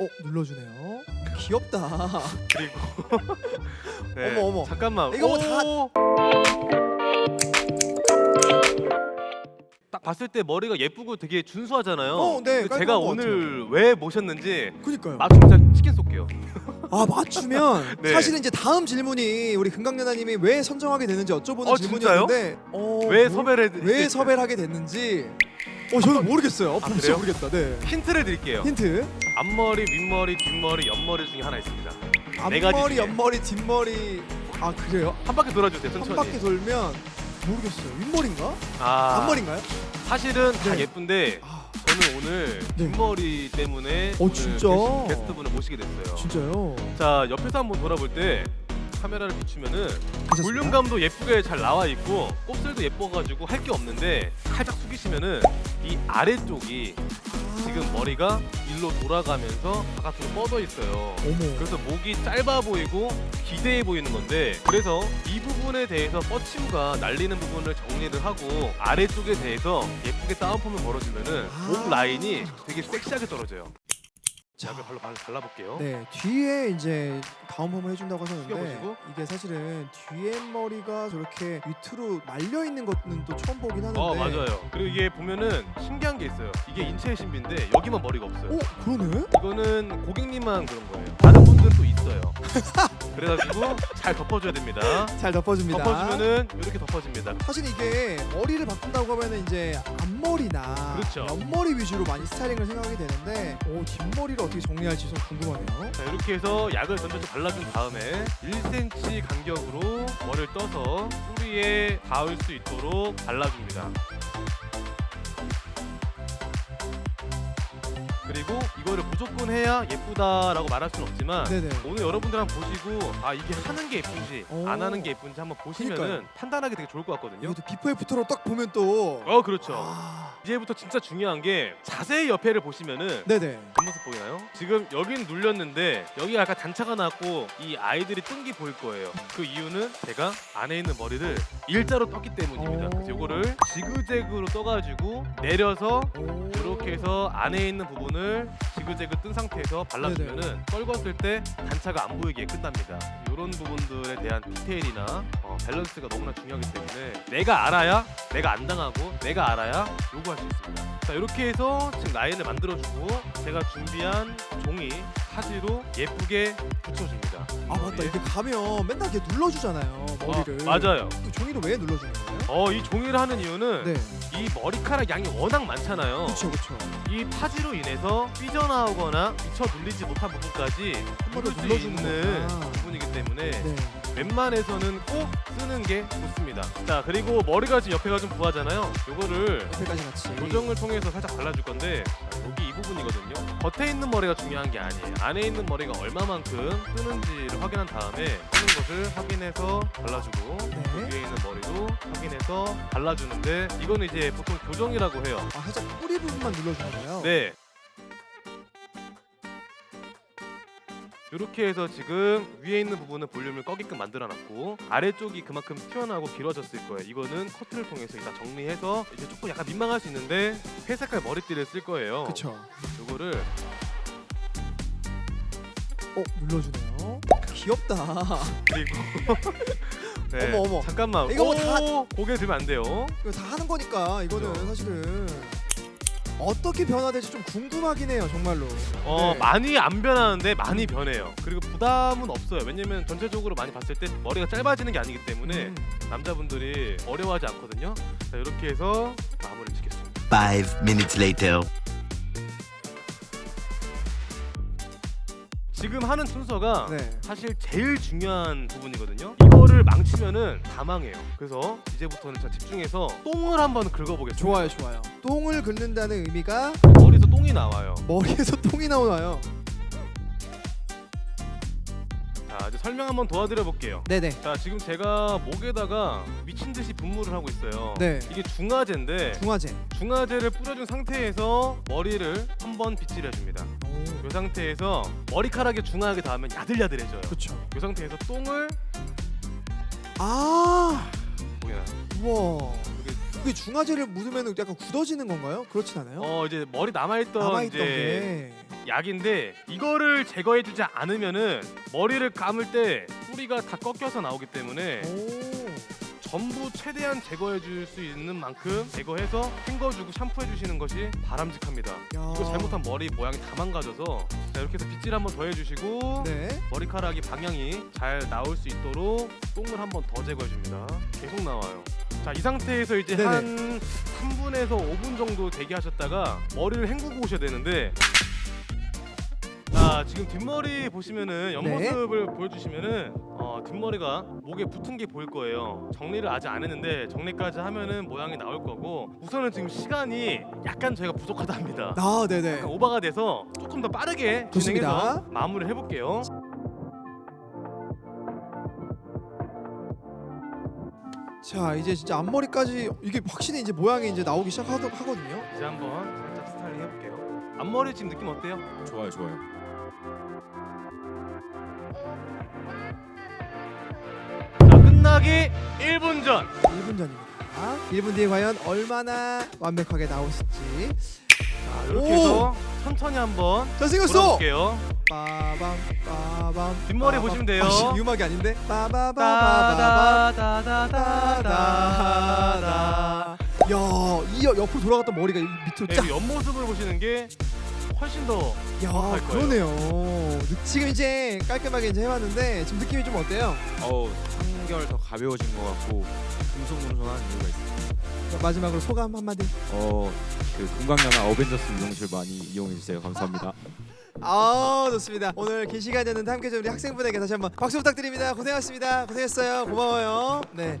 어 눌러주네요. 귀엽다. 그리고 네, 어머, 어머. 잠깐만 이거 뭐 다- 봤을 때 머리가 예쁘고 되게 준수하잖아요. 어, 네, 제가 것 오늘 왜 모셨는지 그니까요. 맞춤 치킨 쏠게요. 아 맞추면 네. 사실은 이제 다음 질문이 우리 금강연아님이 왜 선정하게 됐는지 여쭤보는 어, 질문이었는데 어, 왜 뭐- 섭외를 해- 왜. 섭외를 하게 됐는지 어 저는 모르겠어요. 어, 진짜 그래요? 모르겠다. 네. 힌트를 드릴게요. 힌트. 앞머리, 윗머리, 뒷머리, 옆머리 중에 하나 있습니다. 네 가지 앞머리, 중에. 옆머리, 뒷머리. 아 그래요? 한 바퀴 돌아주세요. 한 천천히. 바퀴 돌면 모르겠어요. 윗머리인가? 아, 앞머리인가요? 사실은 다 네. 예쁜데 아 저는 오늘 네. 뒷머리 때문에 어, 오늘 진짜? 게스트, 게스트분을 모시게 됐어요. 진짜요? 자 옆에서 한번 돌아볼 때 카메라를 비추면은 괜찮습니까? 볼륨감도 예쁘게 잘 나와 있고 곱슬도 예뻐가지고 할 게 없는데 살짝 숙이시면은 이 아래쪽이 아, 지금 머리가 일로 돌아가면서 바깥으로 뻗어 있어요. 어머. 그래서 목이 짧아 보이고 기대해 보이는 건데 그래서 이 부분에 대해서 뻗침과 날리는 부분을 정리를 하고 아래쪽에 대해서 예쁘게 다운펌을 걸어주면은 아. 목 라인이 되게 섹시하게 떨어져요. 자, 약을 발로 발로 발라볼게요. 네 뒤에 이제 다운펌을 해준다고 하셨는데. 이게 사실은 뒤에 머리가 저렇게 밑으로 말려 있는 것은 또 처음 보긴 하는데. 어 맞아요. 그리고 이게 보면은 신기한 게 있어요. 이게 인체의 신비인데 여기만 머리가 없어요. 어 그러네? 이거는 고객님만 그런 거예요. 다른 분들은 또 있어요. 그래가지고 잘 덮어줘야 됩니다. 잘 덮어줍니다. 덮어주면은 이렇게 덮어집니다. 사실 이게 머리를 바꾼다고 하면은 이제 앞머리나 그렇죠. 옆머리 위주로 많이 스타일링을 생각하게 되는데 오 뒷머리를 어떻게 정리할지 좀 궁금하네요. 자 이렇게 해서 약을 좀 발라준 다음에 1cm 간격으로 머리를 떠서 뿌리에 닿을 수 있도록 발라줍니다. 그리고 이거를 무조건 해야 예쁘다라고 말할 수는 없지만 네네. 오늘 여러분들 한번 보시고 아 이게 하는 게 예쁜지 오. 안 하는 게 예쁜지 한번 보시면은 그러니까요. 판단하기 되게 좋을 것 같거든요. 이것도 before after로 딱 보면 또 어 그렇죠. 아, 이제부터 진짜 중요한 게 자세히 옆에를 보시면은 네네. 뒷모습 보이나요? 지금 여긴 눌렸는데 여기가 약간 단차가 났고 이 아이들이 뜬 게 보일 거예요. 그 이유는 제가 안에 있는 머리를 일자로 떴기 때문입니다. 오. 그래서 이거를 지그재그로 떠가지고 내려서 오. 이렇게 해서 안에 있는 부분을 지그재그 뜬 상태에서 발라주면은 떨궜을 때 단차가 안 보이게 끝납니다. 이런 부분들에 대한 디테일이나 어, 밸런스가 너무나 중요하기 때문에 내가 알아야 내가 안 당하고 내가 알아야 요구할 수 있습니다. 자 이렇게 해서 지금 라인을 만들어주고 제가 준비한 종이 사지로 예쁘게 붙여줍니다. 아 맞다 이게 가면 맨날 이렇게 눌러주잖아요 머리를. 어, 맞아요. 그 종이를 왜 눌러주는 거예요? 어 이 종이를 하는 이유는 네. 이 머리카락 양이 워낙 많잖아요. 그렇죠 그렇죠. 이 파지로 인해서 삐져나오거나 미처 눌리지 못한 부분까지 눌러주는. 부분이기 때문에 네. 웬만해서는 꼭 쓰는 게 좋습니다. 자 그리고 머리가 지금 옆에가 좀 부하잖아요. 요거를 옆에까지 같이. 요정을 통해서 살짝 발라줄 건데 자, 여기 이 부분이거든요. 겉에 있는 머리가 중요한 게 아니에요. 안에 있는 머리가 얼마만큼 뜨는지를 확인한 다음에 뜨는 것을 확인해서 발라주고 네. 그 위에 있는 머리도 확인해서 발라주는데 이거는 이제 보통 교정이라고 해요. 아 살짝 뿌리 부분만 눌러주는 거예요. 네. 이렇게 해서 지금 위에 있는 부분은 볼륨을 꺼게끔 만들어놨고 아래쪽이 그만큼 튀어나오고 길어졌을 거예요. 이거는 커트를 통해서 이따 정리해서 이제 조금 약간 민망할 수 있는데 회색깔 머리띠를 쓸 거예요. 그렇죠. 이거를 어 눌러주네요. 귀엽다. 그리고 네. 어머, 어머. 잠깐만. 이거 뭐 오, 다- 고개 들면 안 돼요. 이거 다 하는 거니까 이거는 그죠. 사실은 어떻게 변화될지 좀 궁금하긴 해요 정말로. 어 네. 많이 안 변하는데 많이 변해요. 그리고 부담은 없어요. 왜냐면 전체적으로 많이 봤을 때 머리가 짧아지는 게 아니기 때문에 음. 남자분들이 어려워하지 않거든요. 자 이렇게 해서 마무리 짓겠습니다. Five minutes later. 지금 하는 순서가 네. 사실 제일 중요한 부분이거든요. 이거를 망치면은 다 망해요. 그래서 이제부터는 진짜 집중해서 똥을 한번 긁어보겠습니다. 좋아요 좋아요. 똥을 긁는다는 의미가 머리에서 똥이 나와요. 머리에서 똥이 나오나요? 자 이제 설명 한번 도와드려 볼게요. 네네. 자 지금 제가 목에다가 미친 듯이 분무를 하고 있어요. 네. 이게 중화제인데 중화제. 중화제를 뿌려준 상태에서 머리를 한번 빗질 해줍니다. 오. 이 상태에서 머리카락에 중화하게 닿으면 야들야들해져요. 그렇죠. 이 상태에서 똥을 아 보이나요? 우와. 그게 중화제를 묻으면 약간 굳어지는 건가요? 그렇진 않아요? 어 이제 머리 남아있던, 남아있던 이제 게 약인데 이거를 제거해주지 않으면은 머리를 감을 때 뿌리가 다 꺾여서 나오기 때문에 오. 전부 최대한 제거해줄 수 있는 만큼 제거해서 헹궈주고 샴푸해주시는 것이 바람직합니다. 야. 이거 잘못하면 머리 모양이 다 망가져서 자 이렇게 해서 빗질 한번 더 해주시고 네. 머리카락이 방향이 잘 나올 수 있도록 똥을 한번 더 제거해줍니다. 계속 나와요. 자 이 상태에서 이제 네네. 한 3분에서 5분 정도 대기하셨다가 머리를 헹구고 오셔야 되는데 자 지금 뒷머리 보시면은 옆모습을 보여주시면은 어, 뒷머리가 목에 붙은 게 보일 거예요. 정리를 아직 안 했는데 정리까지 하면은 모양이 나올 거고 우선은 지금 시간이 약간 저희가 부족하답니다. 아, 네네. 오버가 돼서 조금 더 빠르게 좋습니다. 진행해서 마무리를 해볼게요. 자, 이제 진짜 앞머리까지 이게 확실히 이제 모양이 이제 나오기 시작하거든요. 이제 한번 살짝 스타일링 해볼게요. 앞머리 지금 느낌 어때요? 좋아요, 좋아요. 1분 전. 1분 전입니다. 1분 뒤에 과연 얼마나 완벽하게 나오실지. 자 이렇게 오! 해서 천천히 한번 잘생겼어. 돌아볼게요. 빠밤 빠밤. 뒷머리 빠밤. 보시면 돼요. 아, 이 음악이 아닌데. 빠바바바바바. 따다다다다다다. 야, 이 옆- 옆으로 돌아갔던 머리가 이 밑으로 네, 쫙. 그 옆모습을 보시는 게 훨씬 더 야. 그러네요. 지금 이제 깔끔하게 이제 해봤는데 지금 느낌이 좀 어때요? 어우, 한결 더 가벼워진 것 같고 뭉성뭉성한 이유가 있어요. 마지막으로 소감 한마디. 어, 그 금강연화 어벤져스 미용실 많이 이용해 주세요. 감사합니다. 아 좋습니다. 오늘 긴 시간이었는데 함께 해준 우리 학생분에게 다시 한번 박수 부탁드립니다. 고생하셨습니다. 고생했어요. 고마워요. 네.